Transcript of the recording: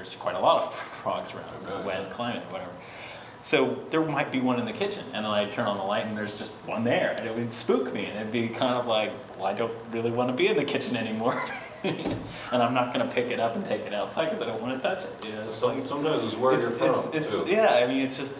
there's quite a lot of frogs around. It's a wet climate, whatever. So there might be one in the kitchen, and then I turn on the light, and there's just one there, and it would spook me, and it'd be kind of like, well, I don't really want to be in the kitchen anymore, and I'm not going to pick it up and take it outside because I don't want to touch it. Yeah. know, it's Sometimes it's where it's, you're from, too. yeah. I mean, it's just